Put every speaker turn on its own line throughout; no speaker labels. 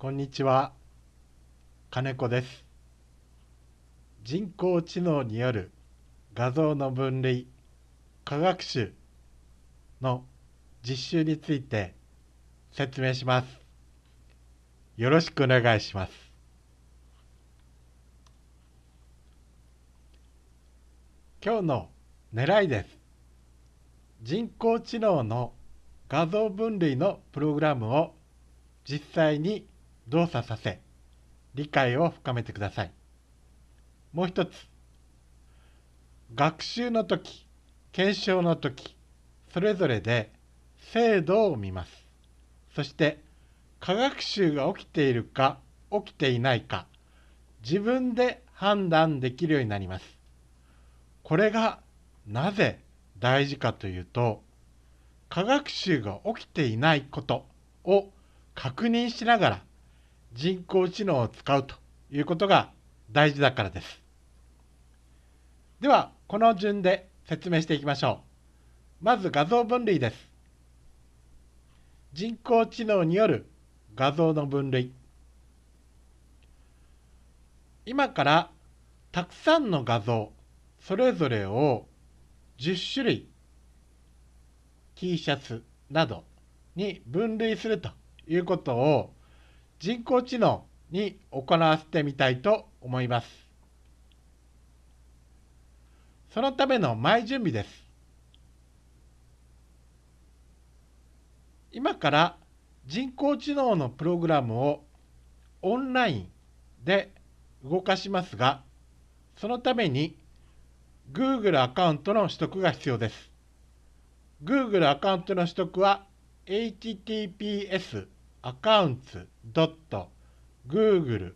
こんにちは。金子です。人工知能による画像の分類科学習の実習について説明します。よろしくお願いします。今日の狙いです。人工知能の画像分類のプログラムを実際に動作させ理解を深めてください。もう一つ学習の時検証の時それぞれで精度を見ます。そして科学習が起きているか起きていないか自分で判断できるようになります。これがなぜ大事かというと科学習が起きていないことを確認しながら人工知能を使うということが大事だからです。では、この順で説明していきましょう。まず画像分類です。人工知能による画像の分類。今からたくさんの画像、それぞれを10種類 T シャツなどに分類するということを人工知能に行わせてみたいと思います。そのための前準備です。今から人工知能のプログラムをオンラインで動かしますが、そのために Google アカウントの取得が必要です。Google アカウントの取得は https アカウンツ .google.com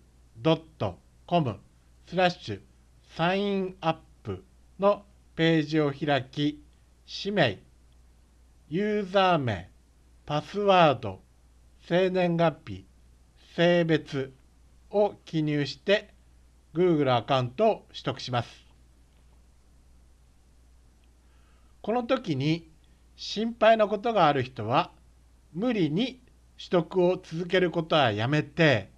スラッシュサインアップのページを開き、氏名、ユーザー名、パスワード、生年月日、性別を記入して Google アカウントを取得します。この時に心配なことがある人は無理に取得を続けることはやめて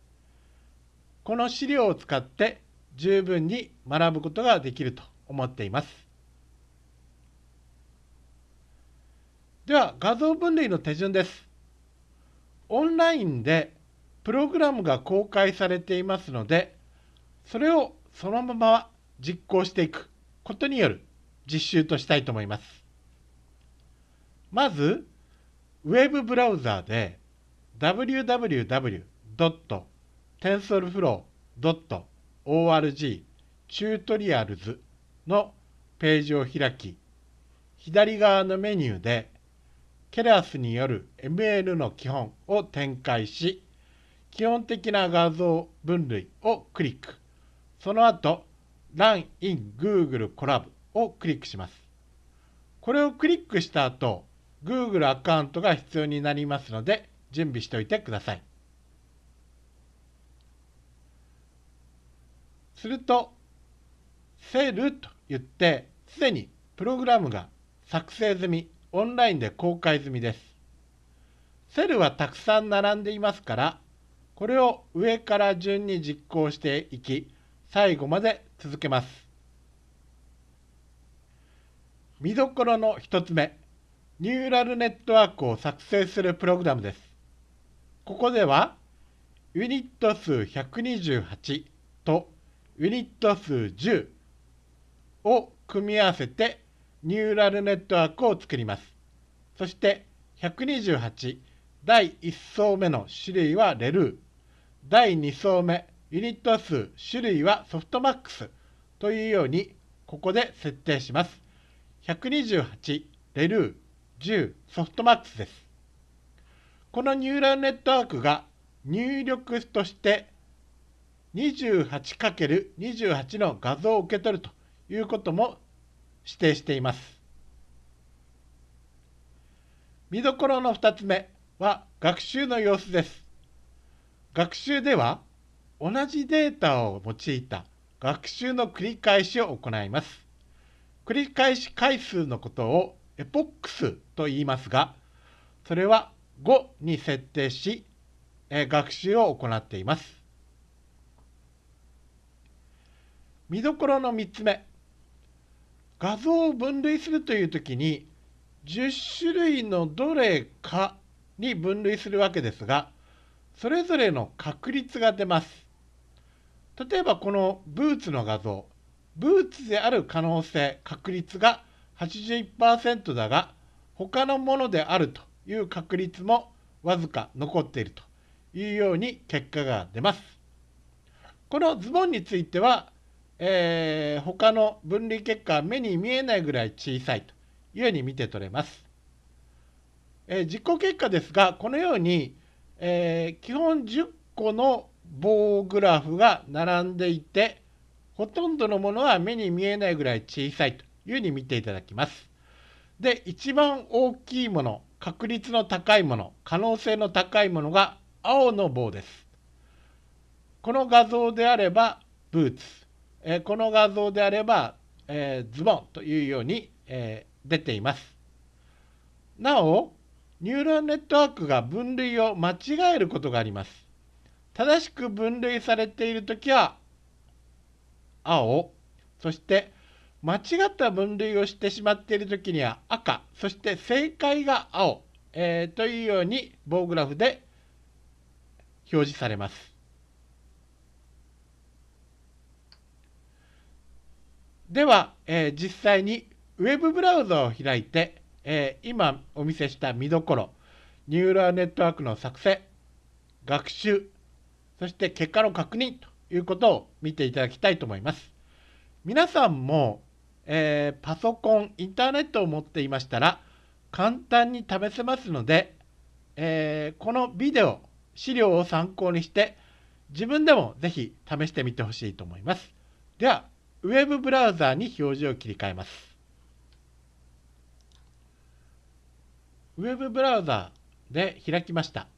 この資料を使って十分に学ぶことができると思っています。では画像分類の手順です。オンラインでプログラムが公開されていますのでそれをそのまま実行していくことによる実習としたいと思います。まずウェブブラウザーで www.tensorflow.org チュートリアルズのページを開き、左側のメニューでケラスによる ML の基本を展開し、基本的な画像分類をクリック。その後、Run in Google Colab をクリックします。これをクリックした後、Google アカウントが必要になりますので、準備しておいてください。すると、セルと言って、すでにプログラムが作成済み、オンラインで公開済みです。セルはたくさん並んでいますから、これを上から順に実行していき、最後まで続けます。見どころの1つ目、ニューラルネットワークを作成するプログラムです。ここではユニット数128とユニット数10を組み合わせてニューラルネットワークを作ります。そして128第1層目の種類はレルー第2層目ユニット数種類はソフトマックスというようにここで設定します。128レルー10ソフトマックスです。このニューラルネットワークが入力として 28×28 の画像を受け取るということも指定しています。見どころの2つ目は学習の様子です。学習では同じデータを用いた学習の繰り返しを行います。繰り返し回数のことをエポックスと言いますが、それは5に設定し、え学習を行っています。見どころの3つ目画像を分類するという時に10種類のどれかに分類するわけですがそれぞれの確率が出ます。例えばこのブーツの画像ブーツである可能性確率が81%だが他のものであるという確率もわずか残っているというように結果が出ます。このズボンについては、えー、他の分離結果は目に見えないぐらい小さいというように見て取れます。えー、実行結果ですが、このように、えー、基本10個の棒グラフが並んでいて、ほとんどのものは目に見えないぐらい小さいというふうに見ていただきます。で、一番大きいもの、確率の高いもの、可能性の高いものが青の棒です。この画像であればブーツ、えー、この画像であれば、えー、ズボンというように、えー、出ています。なお、ニューラルネットワークが分類を間違えることがあります。正しく分類されているときは青、そして間違った分類をしてしまっているときには赤、そして正解が青、えー、というように棒グラフで表示されます。では、えー、実際にウェブブラウザを開いて、えー、今お見せした見どころ、ニューラルネットワークの作成、学習、そして結果の確認ということを見ていただきたいと思います。皆さんも、えー、パソコン、インターネットを持っていましたら、簡単に試せますので、えー、このビデオ、資料を参考にして、自分でもぜひ試してみてほしいと思います。では、ウェブブラウザーに表示を切り替えます。ウェブブラウザーで開きました。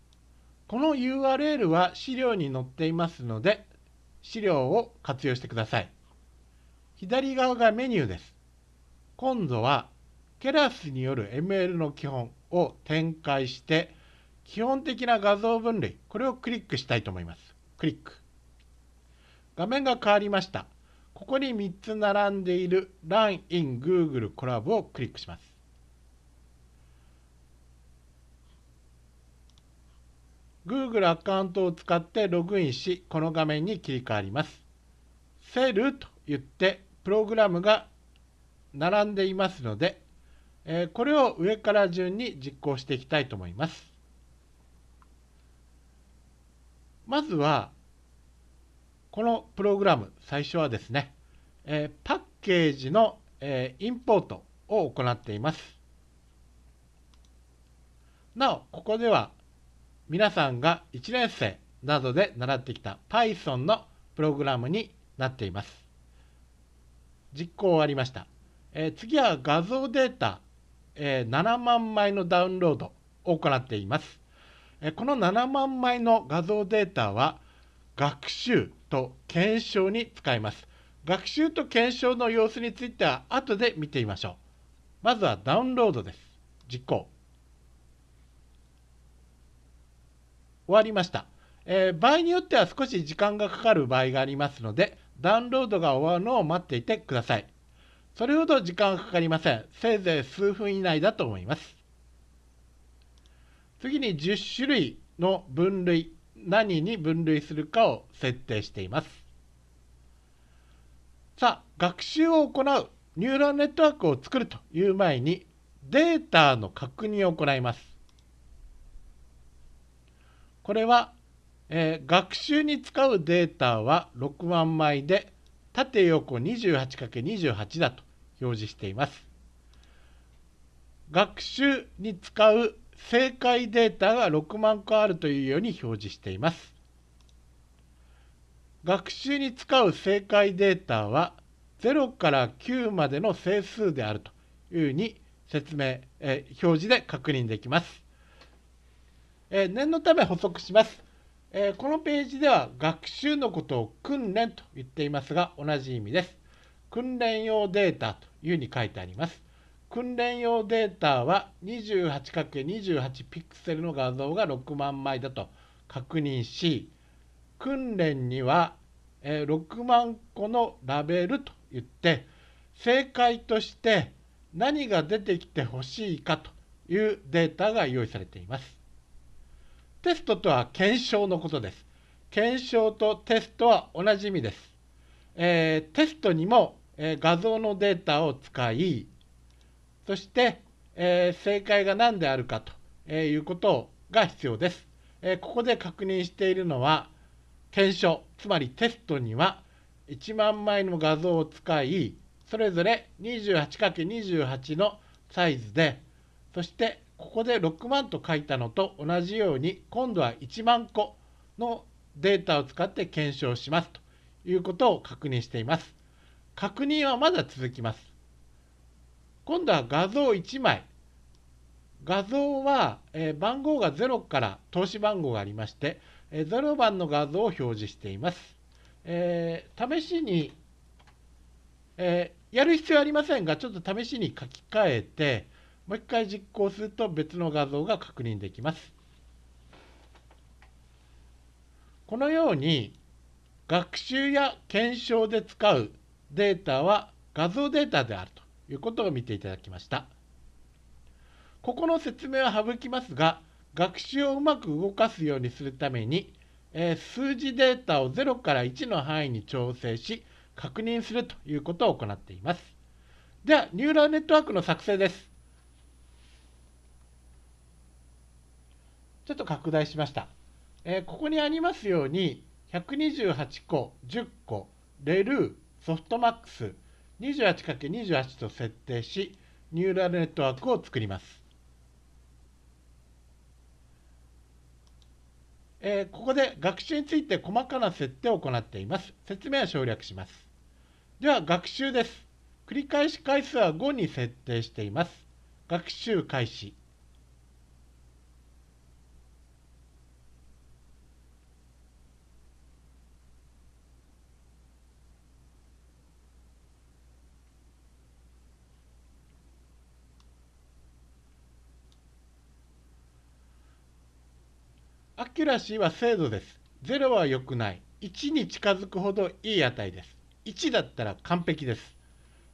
この URL は資料に載っていますので、資料を活用してください。左側がメニューです。今度はケラスによる ML の基本を展開して、基本的な画像分類、これをクリックしたいと思います。クリック。画面が変わりました。ここに3つ並んでいる Run in Google コラボをクリックします。Google アカウントを使ってログインし、この画面に切り替わります。セルと言って、プログラムが並んでいますので、えこれを上から順に実行していきたいと思います。まずは、このプログラム、最初はですね、えパッケージの、えインポートを行っています。なお、ここでは皆さんが1年生などで習ってきた Python のプログラムになっています。実行終わりました。えー、次は画像データ、えー、7万枚のダウンロードを行っています。えー、この7万枚の画像データは学習と検証に使います。学習と検証の様子については後で見てみましょう。まずはダウンロードです。実行。終わりました。えー、場合によっては少し時間がかかる場合がありますので、ダウンロードが終わるのを待っていてください。それほど時間がかかりません。せいぜい数分以内だと思います。次に10種類の分類、何に分類するかを設定しています。さあ、学習を行うニューラルネットワークを作るという前に、データの確認を行います。これは、えー、学習に使うデータは6万枚で縦横 28×28 だと表示しています。学習に使う正解データが6万個あるというように表示しています。学習に使う正解データは0から9までの整数であるというふうに説明、え、表示で確認できます。えー、念のため補足します、えー、このページでは学習のことを訓練と言っていますが同じ意味です。訓練用データというふうに書いてあります。訓練用データは 28×28 ピクセルの画像が6万枚だと確認し訓練には6万個のラベルといって正解として何が出てきてほしいかというデータが用意されています。テストとは検証のことです。検証とテストは同じ意味です。えー、テストにも、えー、画像のデータを使い、そして、えー、正解が何であるかとえいうことが必要です。えここで確認しているのは、検証、つまりテストには1万枚の画像を使い、それぞれ 28×28 のサイズで、そしてここで6万と書いたのと同じように、今度は1万個のデータを使って検証しますということを確認しています。確認はまだ続きます。今度は画像1枚。画像は、え番号が0から投資番号がありまして、え0番の画像を表示しています。えー、試しに、えー、やる必要ありませんが、ちょっと試しに書き換えて、もう一回実行すると別の画像が確認できます。このように学習や検証で使うデータは画像データであるということを見ていただきました。ここの説明は省きますが、学習をうまく動かすようにするために、えー、数字データを0から1の範囲に調整し、確認するということを行っています。では、ニューラルネットワークの作成です。ちょっと拡大しました。えー、ここにありますように、128個、10個、レルー、ソフトマックス、28×28 と設定し、ニューラルネットワークを作ります。えー、ここで学習について細かな設定を行っています。説明は省略します。では、学習です。繰り返し回数は5に設定しています。学習開始。accuracy は精度です。0は良くない。1に近づくほどいい値です。1だったら完璧です。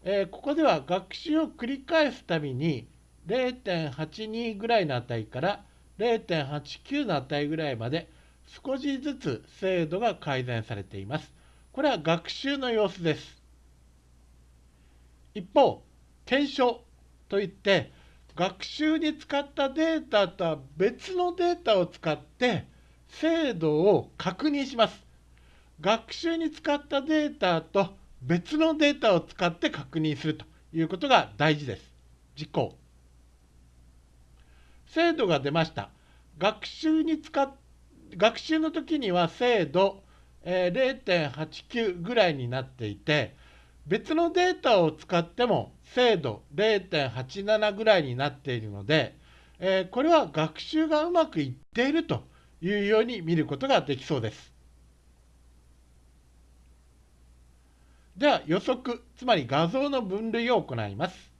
えー、ここでは学習を繰り返すたびに0.82ぐらいの値から0.89の値ぐらいまで少しずつ精度が改善されています。これは学習の様子です。一方、検証といって学習に使ったデータとは別のデータを使って精度を確認します。学習に使ったデータと別のデータを使って確認するということが大事です。実行。精度が出ました。学習に使っ学習の時には精度、え0.89ぐらいになっていて、別のデータを使っても精度0.87ぐらいになっているので、えー、これは学習がうまくいっているというように見ることができそうです。では予測、つまり画像の分類を行います。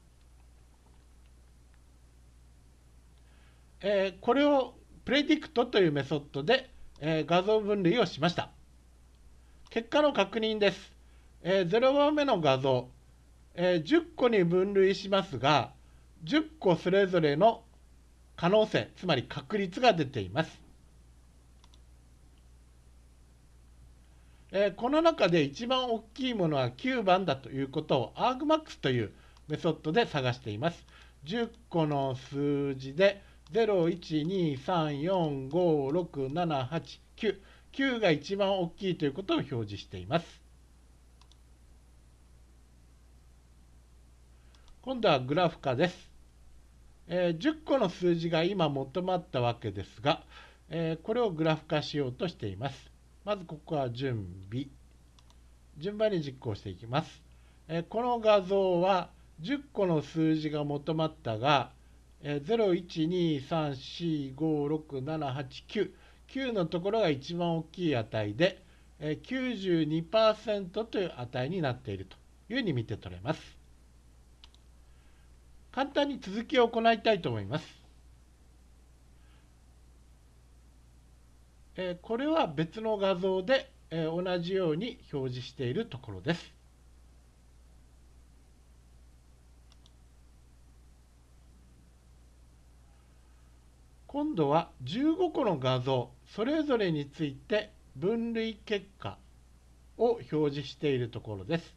えー、これをプレディクトというメソッドで、えー、画像分類をしました。結果の確認です。えー、0番目の画像、えー、10個に分類しますが、10個それぞれの可能性、つまり確率が出ています。えー、この中で一番大きいものは9番だということを argmax というメソッドで探しています。10個の数字で0、1、2、3、4、5、6、7、8、9。9が一番大きいということを表示しています。今度はグラフ化です。えー、10個の数字が今求まったわけですが、えー、これをグラフ化しようとしています。まずここは準備。順番に実行していきます。え、この画像は10個の数字が求まったが、えー、0、1、2、3、4、5、6、7、8、9。9のところが一番大きい値で、えー、92%という値になっているというふうに見て取れます。簡単に続きを行いたいと思います。えこれは別の画像で、え同じように表示しているところです。今度は15個の画像それぞれについて分類結果を表示しているところです。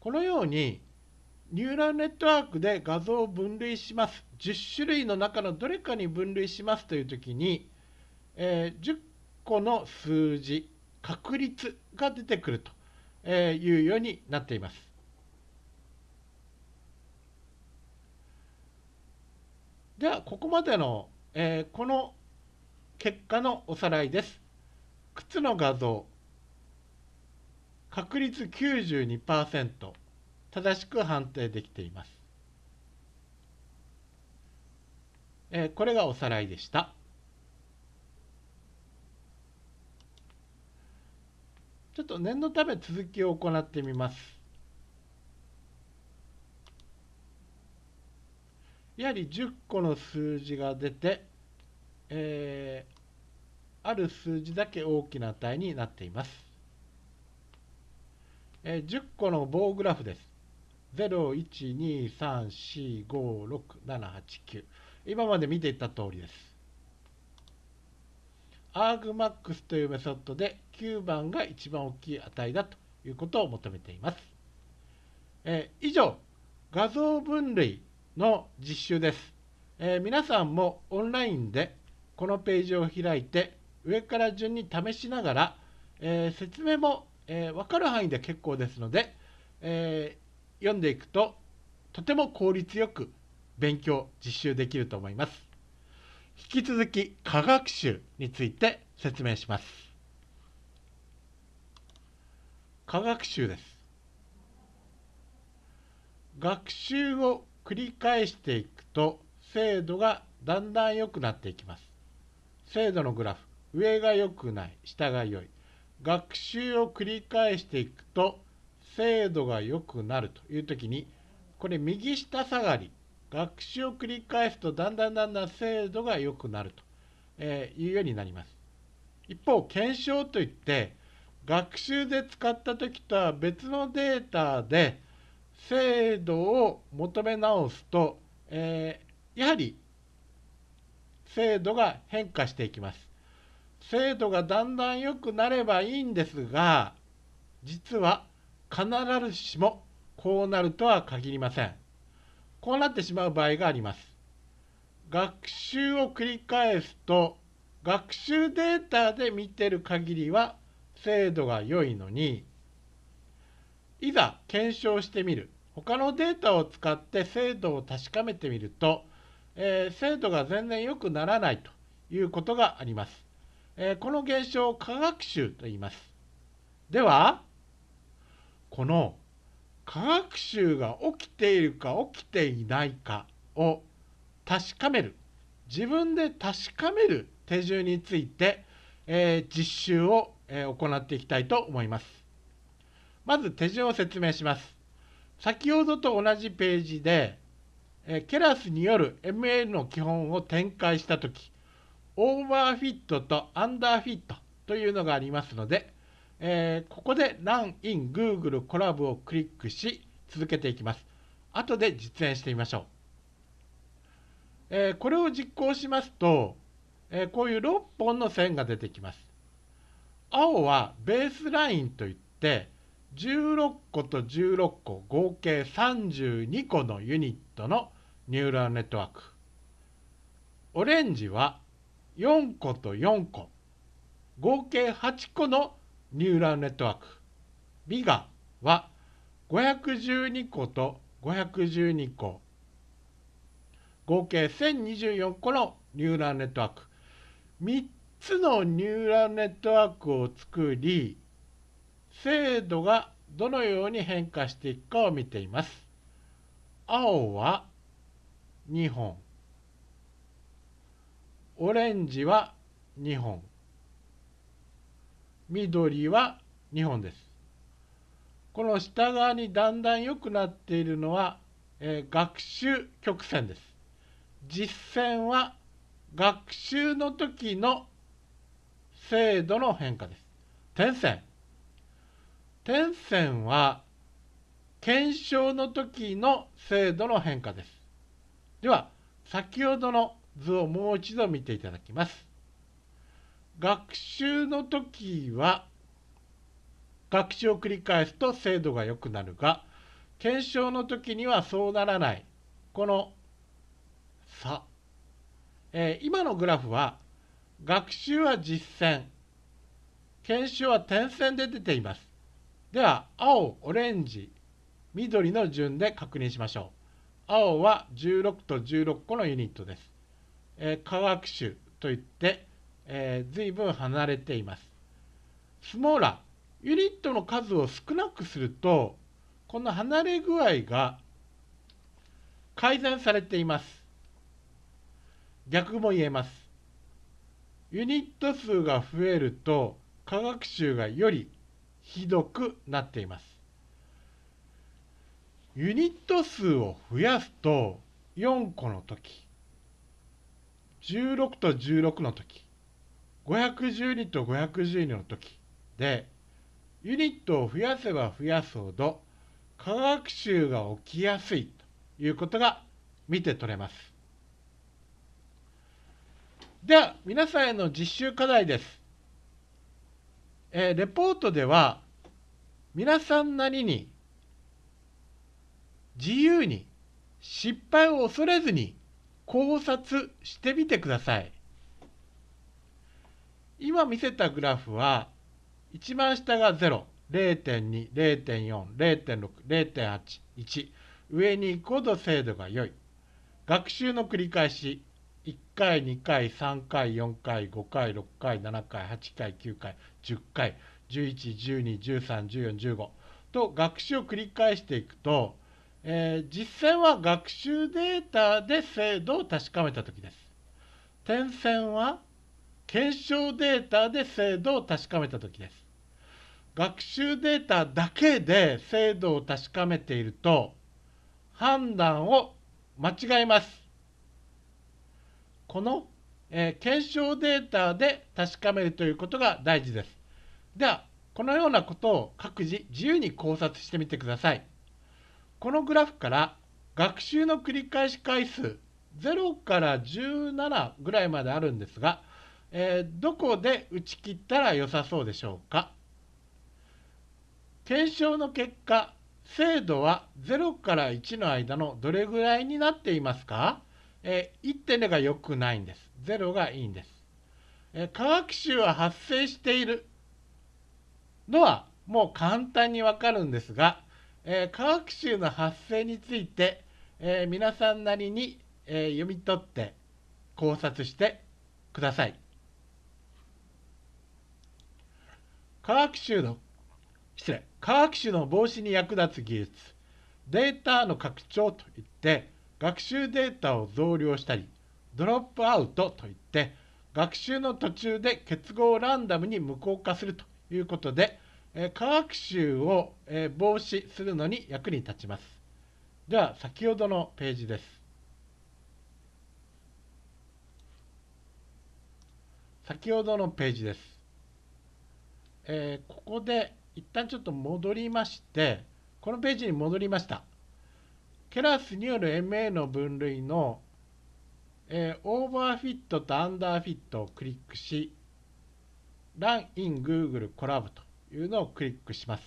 このようにニューラルネットワークで画像を分類します。10種類の中のどれかに分類しますというときに、えー、10個の数字、確率が出てくるというようになっています。では、ここまでの、えー、この結果のおさらいです。靴の画像、確率92%正しく判定できています。えー、これがおさらいでした。ちょっと念のため続きを行ってみます。やはり10個の数字が出て、えー、ある数字だけ大きな値になっています。えー、10個の棒グラフです。0、1、2、3、4、5、6、7、8、9。今まで見ていた通りです。argmax というメソッドで9番が一番大きい値だということを求めています。えー、以上、画像分類の実習です、えー、皆さんもオンラインでこのページを開いて上から順に試しながら、えー、説明も、え分かる範囲で結構ですので、え読んでいくととても効率よく勉強実習できると思います。引き続き科学習について説明します。科学習です。学習を繰り返していくと精度がだんだん良くなっていきます。精度のグラフ、上が良くない、下が良い。学習を繰り返していくと精度が良くなるというときに、これ右下下がり、学習を繰り返すとだんだんだんだん精度が良くなるというようになります。一方、検証といって、学習で使った時とは別のデータで精度を求め直すと、えー、やはり精度が変化していきます。精度がだんだん良くなればいいんですが、実は必ずしもこうなるとは限りません。こうなってしまう場合があります。学習を繰り返すと、学習データで見てる限りは精度が良いのに、いざ検証してみる。他のデータを使って精度を確かめてみると、えー、精度が全然良くならないということがあります。えー、この現象を科学習と言います。では、この科学習が起きているか起きていないかを確かめる自分で確かめる手順について、えー、実習を、えー、行っていきたいと思います。まず手順を説明します。先ほどと同じページで、えー、ケラスによる ML の基本を展開したとき、オーバーフィットとアンダーフィットというのがありますので、えー、ここで Run in Google コラボをクリックし続けていきます。後で実演してみましょう。えー、これを実行しますと、えー、こういう6本の線が出てきます。青はベースラインといって16個と16個合計32個のユニットのニューラルネットワーク。オレンジは4個と4個合計8個のニューラルネットワーク。ビガは512個と512個。合計1024個のニューラルネットワーク。3つのニューラルネットワークを作り、精度がどのように変化していくかを見ています。青は2本。オレンジは2本。緑は2本です。この下側にだんだん良くなっているのは、えー、学習曲線です。実線は学習の時の精度の変化です。点線。点線は検証の時の精度の変化です。では、先ほどの図をもう一度見ていただきます。学習の時は学習を繰り返すと精度が良くなるが検証の時にはそうならない。この差、えー、今のグラフは学習は実践。検証は点線で出ています。では青オレンジ緑の順で確認しましょう。青は16と16個のユニットです、えー、科学種といって、えー、随分離れていますスモーラユニットの数を少なくするとこの離れ具合が改善されています。逆も言えます。ユニット数が増えると科学習がよりひどくなっています。ユニット数を増やすと4個の時16と16の時512と512の時でユニットを増やせば増やすほど科学習が起きやすいということが見て取れます。では、皆さんへの実習課題です。えー、レポートでは、皆さんなりに自由に失敗を恐れずに考察してみてください。今見せたグラフは、一番下が0、0.2、0.4、0.6、0.8、1。上に行くほど精度が良い。学習の繰り返し。1回、2回、3回、4回、5回、6回、7回、8回、9回、10回、11、12、13、14、15と学習を繰り返していくと、えー、実践は学習データで精度を確かめたときです。点線は検証データで精度を確かめたときです。学習データだけで精度を確かめていると判断を間違えます。この、えー、検証データで確かめるということが大事です。では、このようなことを各自自由に考察してみてください。このグラフから学習の繰り返し回数0から17ぐらいまであるんですが、えー、どこで打ち切ったら良さそうでしょうか？検証の結果、精度は0から1の間のどれぐらいになっていますか、えー、1.0が良くないんです。0がいいんです。えー、科学習は発生しているのはもう簡単にわかるんですが、えー、科学習の発生について、えー、皆さんなりに、えー、読み取って考察してください。科学習の失礼科学種の防止に役立つ技術データの拡張といって学習データを増量したりドロップアウトといって学習の途中で結合をランダムに無効化するということで科学習を防止するのに役に立ちます。では先ほどのページです。先ほどのページです。えー、ここで一旦ちょっと戻りまして、このページに戻りました。ケラスによる MA の分類の、えー、オーバーフィットとアンダーフィットをクリックし、Run in Google Colab というのをクリックします。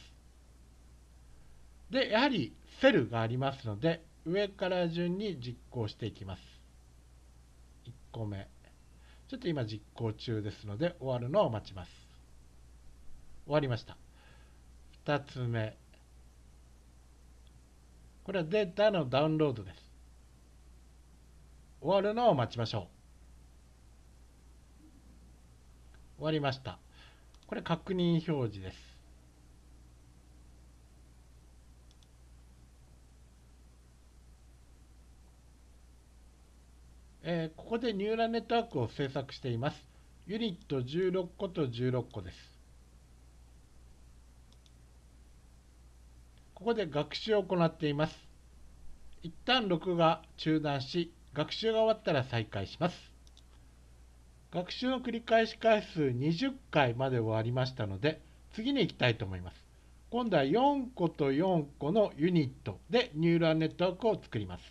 で、やはりセルがありますので、上から順に実行していきます。1個目。ちょっと今実行中ですので、終わるのを待ちます。終わりました。2つ目。これはデータのダウンロードです。終わるのを待ちましょう。終わりました。これ確認表示です。えー、ここでニューラルネットワークを制作しています。ユニット16個と16個です。ここで学習を行っています。一旦録画中断し、学習が終わったら再開します。学習の繰り返し回数20回まで終わりましたので、次に行きたいと思います。今度は4個と4個のユニットでニューラルネットワークを作ります。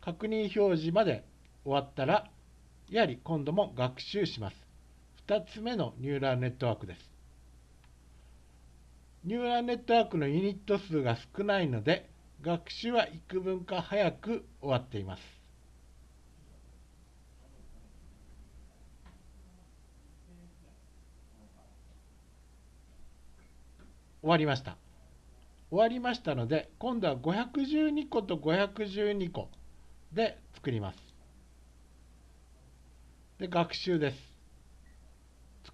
確認表示まで終わったら、やはり今度も学習します。2つ目のニューラルネットワークです。ニューラルネットワークのユニット数が少ないので、学習は幾分か早く終わっています。終わりました。終わりましたので、今度は512個と512個で作ります。で、学習です。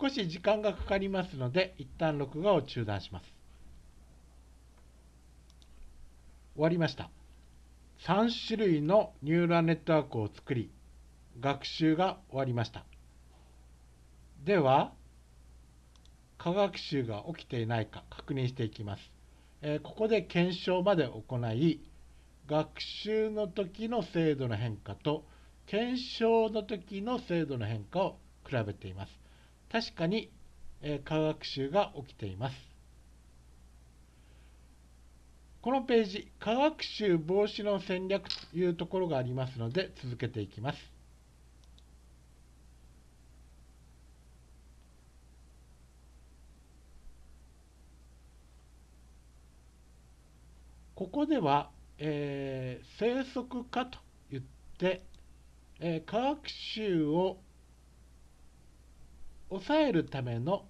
少し時間がかかりますので、一旦録画を中断します。終わりました。3種類のニューラルネットワークを作り、学習が終わりました。では、科学習が起きていないか確認していきます。えここで検証まで行い、学習の時の精度の変化と検証の時の精度の変化を比べています。確かに、え科学習が起きています。このページ、科学習防止の戦略というところがありますので、続けていきます。ここでは、えー、生息化といって、えー、科学習を抑えるための、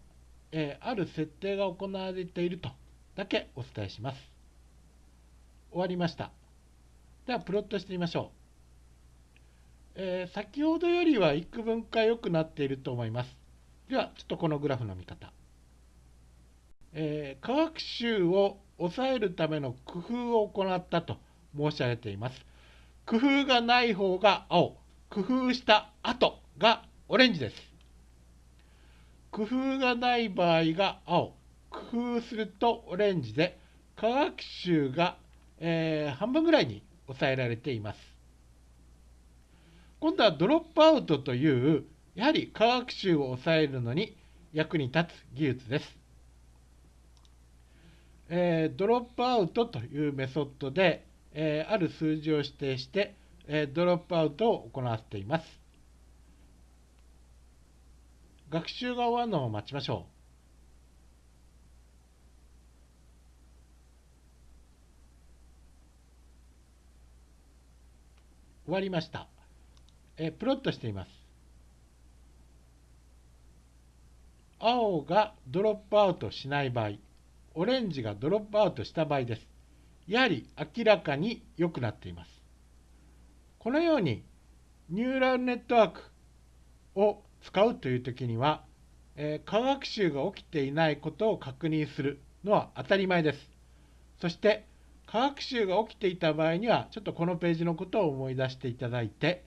えー、ある設定が行われているとだけお伝えします。終わりました。では、プロットしてみましょう。えー、先ほどよりは幾分か良くなっていると思います。では、ちょっとこのグラフの見方。えー、科学習を抑えるための工夫を行ったと申し上げています。工夫がない方が青、工夫した後がオレンジです。工夫がない場合が青、工夫するとオレンジで、科学習が、えー、半分ぐらいに抑えられています。今度はドロップアウトという、やはり科学習を抑えるのに役に立つ技術です。えー、ドロップアウトというメソッドで、えー、ある数字を指定して、えー、ドロップアウトを行っています。学習が終わるのを待ちましょう。終わりました。えプロットしています。青がドロップアウトしない場合、オレンジがドロップアウトした場合です。やはり明らかに良くなっています。このようにニューラルネットワークを使うというときには、えー、科学習が起きていないことを確認するのは当たり前です。そして、科学習が起きていた場合には、ちょっとこのページのことを思い出していただいて、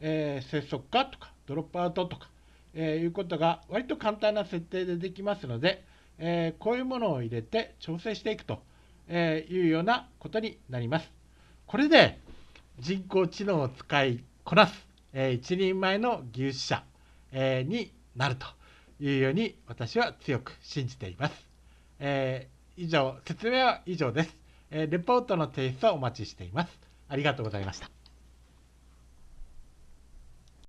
えー、接続化とかドロップアウトとか、えー、いうことが割と簡単な設定でできますので、えー、こういうものを入れて調整していくとえいうようなことになります。これで人工知能を使いこなす、えー、一人前の技術者、え、になるというように私は強く信じています。え、以上、説明は以上です。えレポートの提出をお待ちしています。ありがとうございました。